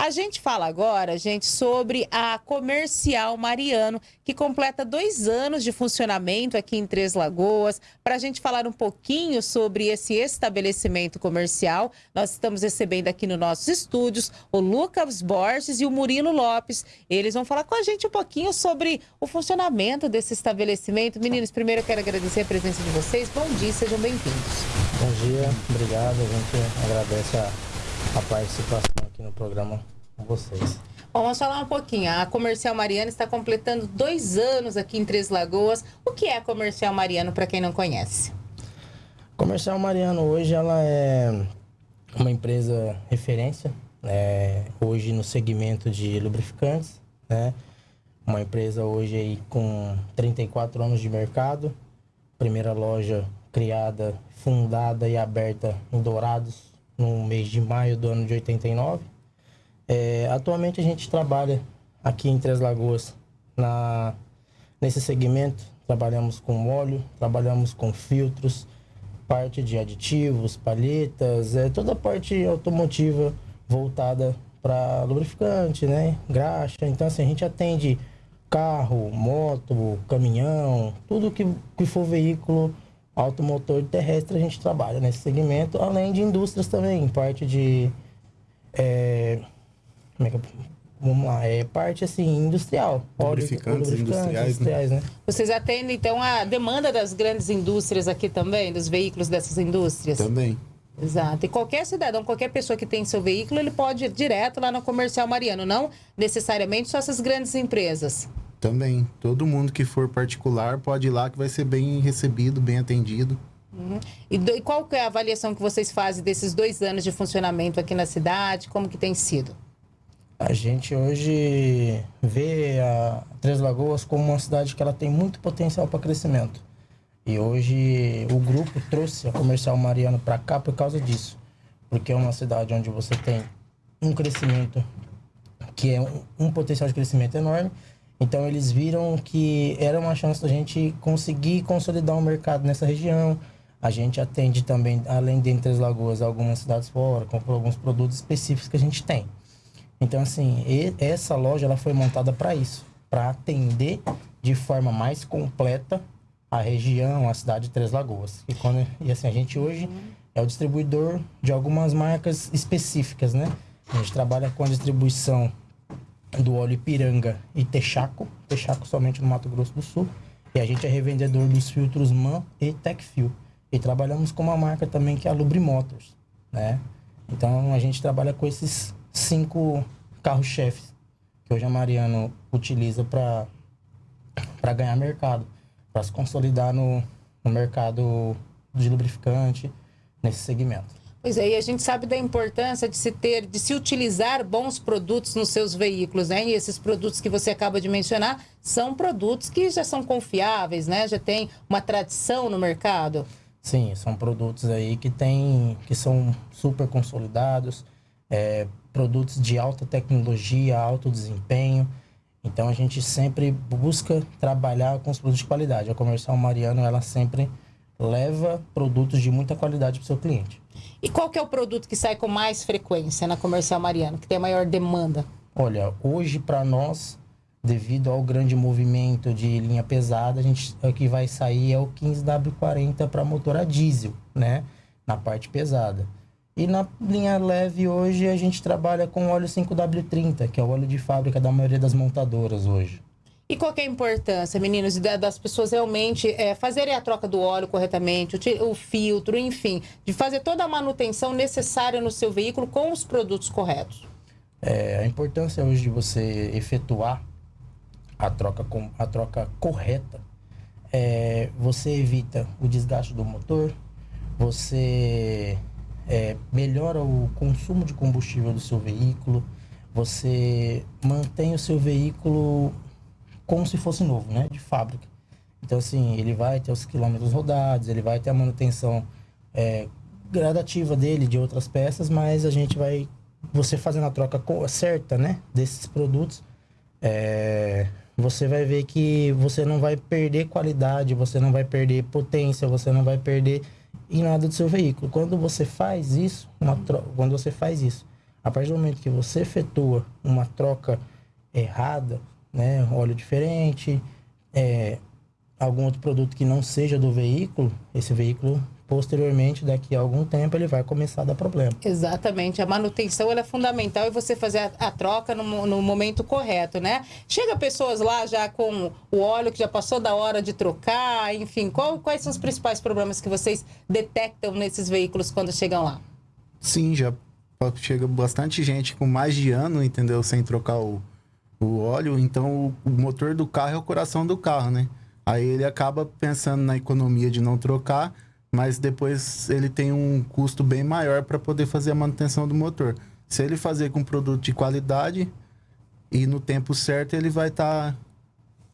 A gente fala agora, gente, sobre a Comercial Mariano, que completa dois anos de funcionamento aqui em Três Lagoas. Para a gente falar um pouquinho sobre esse estabelecimento comercial, nós estamos recebendo aqui nos nossos estúdios o Lucas Borges e o Murilo Lopes. Eles vão falar com a gente um pouquinho sobre o funcionamento desse estabelecimento. Meninos, primeiro eu quero agradecer a presença de vocês. Bom dia, sejam bem-vindos. Bom dia, obrigado. A gente agradece a, a participação aqui no programa com vocês. Bom, vamos falar um pouquinho. A Comercial Mariano está completando dois anos aqui em Três Lagoas. O que é a Comercial Mariano, para quem não conhece? Comercial Mariano hoje ela é uma empresa referência, né, hoje no segmento de lubrificantes, né? Uma empresa hoje aí com 34 anos de mercado, primeira loja criada, fundada e aberta em Dourados no mês de maio do ano de 89. É, atualmente a gente trabalha aqui em Três Lagoas na, nesse segmento. Trabalhamos com óleo, trabalhamos com filtros, parte de aditivos, palhetas, é, toda a parte automotiva voltada para lubrificante, né? Graxa. Então, assim, a gente atende carro, moto, caminhão, tudo que, que for veículo automotor terrestre a gente trabalha nesse segmento, além de indústrias também, parte de. É, como é que eu, vamos lá, é parte assim, industrial. Lubrificantes, industriais, industriais né? né? Vocês atendem então a demanda das grandes indústrias aqui também, dos veículos dessas indústrias? Também. Exato. E qualquer cidadão, qualquer pessoa que tem seu veículo, ele pode ir direto lá no comercial Mariano, não necessariamente só essas grandes empresas. Também. Todo mundo que for particular pode ir lá que vai ser bem recebido, bem atendido. Uhum. E, do, e, qual é a avaliação que vocês fazem desses dois anos de funcionamento aqui na cidade? Como que tem sido? A gente hoje vê a Três Lagoas como uma cidade que ela tem muito potencial para crescimento. E hoje o grupo trouxe a Comercial Mariano para cá por causa disso. Porque é uma cidade onde você tem um crescimento que é um, um potencial de crescimento enorme então eles viram que era uma chance da gente conseguir consolidar o um mercado nessa região. A gente atende também, além de Entre as Lagoas, algumas cidades fora, com alguns produtos específicos que a gente tem. Então, assim, essa loja ela foi montada para isso, para atender de forma mais completa a região, a cidade de Três Lagoas. E, quando, e assim, a gente hoje é o distribuidor de algumas marcas específicas, né? A gente trabalha com a distribuição do óleo Ipiranga e Texaco, Texaco somente no Mato Grosso do Sul. E a gente é revendedor dos filtros MAN e Tecfil. E trabalhamos com uma marca também que é a Lubrimotors, né? Então a gente trabalha com esses cinco carros-chefes que hoje a Mariano utiliza para ganhar mercado, para se consolidar no, no mercado de lubrificante nesse segmento. Pois é, e a gente sabe da importância de se ter, de se utilizar bons produtos nos seus veículos, né? E esses produtos que você acaba de mencionar são produtos que já são confiáveis, né? Já tem uma tradição no mercado. Sim, são produtos aí que tem, que são super consolidados, é, produtos de alta tecnologia, alto desempenho. Então a gente sempre busca trabalhar com os produtos de qualidade. A Comercial Mariano, ela sempre leva produtos de muita qualidade para o seu cliente. E qual que é o produto que sai com mais frequência na Comercial Mariano, que tem a maior demanda? Olha, hoje para nós, devido ao grande movimento de linha pesada, a gente o que vai sair é o 15W40 para motor a diesel, né, na parte pesada. E na linha leve hoje a gente trabalha com óleo 5W30, que é o óleo de fábrica da maioria das montadoras hoje. E qual é a importância, meninos, das pessoas realmente é, fazerem a troca do óleo corretamente, o, o filtro, enfim, de fazer toda a manutenção necessária no seu veículo com os produtos corretos? É, a importância hoje de você efetuar a troca, com, a troca correta, é, você evita o desgaste do motor, você é, melhora o consumo de combustível do seu veículo, você mantém o seu veículo como se fosse novo, né? De fábrica. Então, assim, ele vai ter os quilômetros rodados, ele vai ter a manutenção é, gradativa dele, de outras peças, mas a gente vai, você fazendo a troca certa, né? Desses produtos, é, você vai ver que você não vai perder qualidade, você não vai perder potência, você não vai perder em nada do seu veículo. Quando você faz isso, uma quando você faz isso, A partir do momento que você efetua uma troca errada, né, óleo diferente, é, algum outro produto que não seja do veículo, esse veículo posteriormente, daqui a algum tempo, ele vai começar a dar problema. Exatamente. A manutenção é fundamental e você fazer a, a troca no, no, momento correto, né? Chega pessoas lá já com o óleo que já passou da hora de trocar, enfim. Qual, quais são os principais problemas que vocês detectam nesses veículos quando chegam lá? Sim, já chega bastante gente com mais de ano, entendeu? Sem trocar o, o óleo. Então, o motor do carro é o coração do carro, né? Aí ele acaba pensando na economia de não trocar mas depois ele tem um custo bem maior para poder fazer a manutenção do motor. Se ele fazer com produto de qualidade e no tempo certo, ele vai estar tá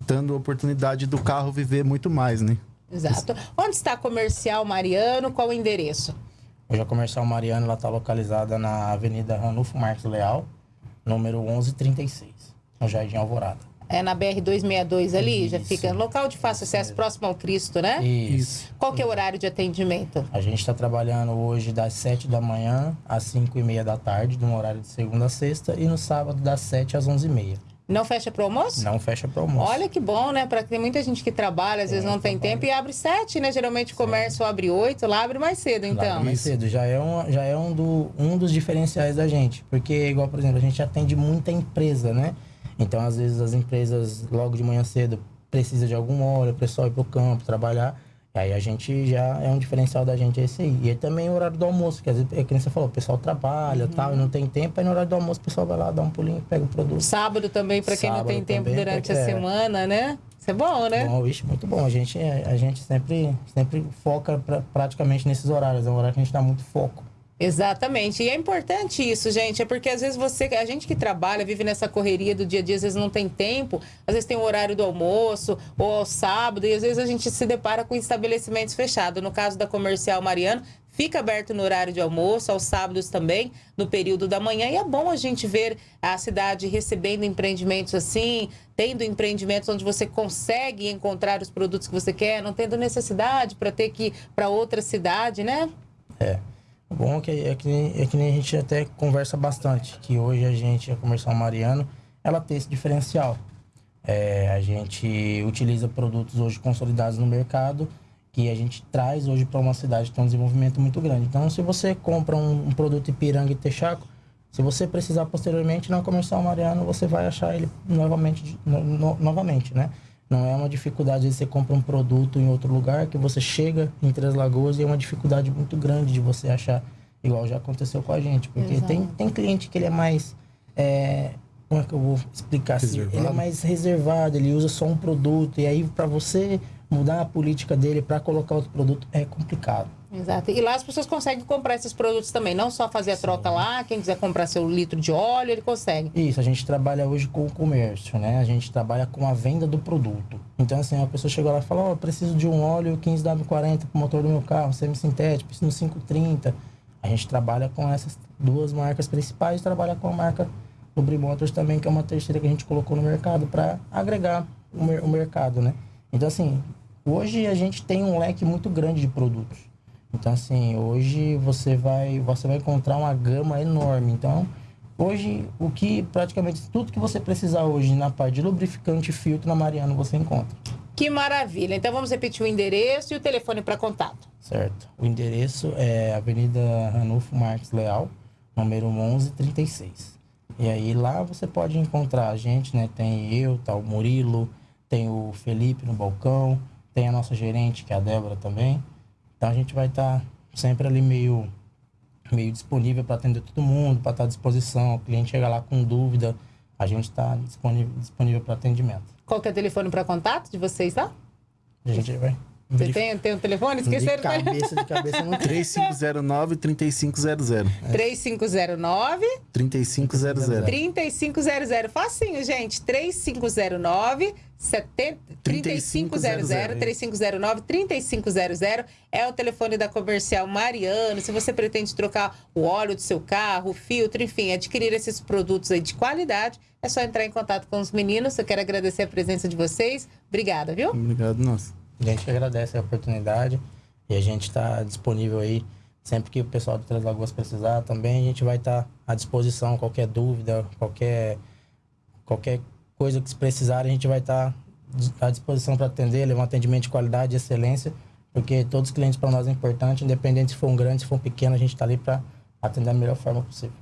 dando a oportunidade do carro viver muito mais, né? Exato. Onde está a Comercial Mariano? Qual o endereço? Hoje a Comercial Mariano está localizada na Avenida Ranulfo Marques Leal, número 1136, no Jardim Alvorada. É na BR-262 ali, Isso. já fica no local de fácil acesso, próximo ao Cristo, né? Isso. Qual que é o horário de atendimento? A gente está trabalhando hoje das 7 da manhã às 5 e meia da tarde, de um horário de segunda a sexta, e no sábado das 7 às 11 e meia. Não fecha para almoço? Não fecha para almoço. Olha que bom, né? Para tem muita gente que trabalha, às vezes não tem tempo e abre sete, né? Geralmente o comércio Sim. abre oito, lá abre mais cedo, então. Lá abre mais cedo. Já é, um, já é um, do, um dos diferenciais da gente. Porque, igual, por exemplo, a gente atende muita empresa, né? Então, às vezes, as empresas, logo de manhã cedo, precisam de algum óleo, o pessoal ir para o campo trabalhar. E aí a gente já é um diferencial da gente esse aí. E também o horário do almoço, que às vezes, é que você falou, o pessoal trabalha uhum. tal, e não tem tempo, aí no horário do almoço o pessoal vai lá, dá um pulinho, pega o produto. Sábado também, para quem não tem tempo durante a é. semana, né? Isso é bom, né? Bom, vixe, muito bom. A gente, a gente sempre, sempre foca pra, praticamente nesses horários. É um horário que a gente dá muito foco. Exatamente. E é importante isso, gente. É porque às vezes você, a gente que trabalha, vive nessa correria do dia a dia, às vezes não tem tempo, às vezes tem o horário do almoço ou ao sábado, e às vezes a gente se depara com estabelecimentos fechados. No caso da Comercial Mariano, fica aberto no horário de almoço, aos sábados também, no período da manhã. E é bom a gente ver a cidade recebendo empreendimentos assim, tendo empreendimentos onde você consegue encontrar os produtos que você quer, não tendo necessidade para ter que ir para outra cidade, né? É. Bom é que, é, que, é que nem a gente até conversa bastante, que hoje a gente, a Comercial Mariano, ela tem esse diferencial. É, a gente utiliza produtos hoje consolidados no mercado que a gente traz hoje para uma cidade que tem um desenvolvimento muito grande. Então, se você compra um, um produto Ipiranga e Texaco, se você precisar posteriormente na Comercial Mariano, você vai achar ele novamente, no, no, novamente, né? Não é uma dificuldade de você comprar um produto em outro lugar, que você chega em Três Lagoas e é uma dificuldade muito grande de você achar, igual já aconteceu com a gente. Porque tem, tem cliente que ele é mais. É, como é que eu vou explicar assim? Ele é mais reservado, ele usa só um produto, e aí para você mudar a política dele para colocar outro produto é complicado. Exato. E lá as pessoas conseguem comprar esses produtos também, não só fazer a Sim. troca lá, quem quiser comprar seu litro de óleo, ele consegue. Isso, a gente trabalha hoje com o comércio, né? A gente trabalha com a venda do produto. Então, assim, a pessoa chegou lá e falou, oh, preciso de um óleo 15W40 para o motor do meu carro, semi-sintético, preciso de 530. A gente trabalha com essas duas marcas principais, trabalha com a marca Lubri Motors também, que é uma terceira que a gente colocou no mercado para agregar o, mer o mercado, né? Então, assim, hoje a gente tem um leque muito grande de produtos. Então, assim, hoje você vai, você vai encontrar uma gama enorme. Então, hoje, o que praticamente tudo que você precisar hoje na parte de lubrificante e filtro na Mariano você encontra. Que maravilha. Então, vamos repetir o endereço e o telefone para contato. Certo. O endereço é Avenida Ranulfo Marques Leal, número 1136. E aí lá você pode encontrar a gente, né? Tem eu, tá o Murilo, tem o Felipe no balcão, tem a nossa gerente, que é a Débora também. Então a gente vai estar tá sempre ali meio, meio disponível para atender todo mundo, para estar tá à disposição. O cliente chega lá com dúvida, a gente está disponível, disponível para atendimento. Qual que é o telefone para contato de vocês lá? A gente vai. Você tem, tem um telefone? Esqueceram? De cabeça, de cabeça não 3509-3500. 3509 3500. 3500. Facinho, gente. 3509 3500 3509 3500 é o telefone da Comercial Mariano. Se você pretende trocar o óleo do seu carro, o filtro, enfim, adquirir esses produtos aí de qualidade, é só entrar em contato com os meninos. Eu quero agradecer a presença de vocês. Obrigada, viu? Obrigado, nossa. A gente agradece a oportunidade e a gente está disponível aí Sempre que o pessoal do Três Lagoas precisar também, a gente vai estar à disposição. Qualquer dúvida, qualquer, qualquer coisa que se precisar, a gente vai estar à disposição para atender, levar um atendimento de qualidade e excelência, porque todos os clientes para nós é importante, independente se for um grande, se for um pequeno, a gente está ali para atender da melhor forma possível.